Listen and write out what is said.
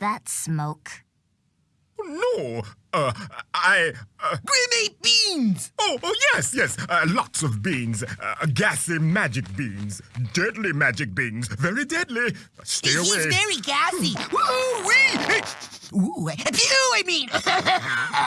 that smoke? Oh, no, uh, I. Uh, Grenade beans! oh, oh, yes, yes, uh, lots of beans. Uh, gassy magic beans. Deadly magic beans. Very deadly. Stay He's away. very gassy. Ooh, wee! Ooh, pew, I mean.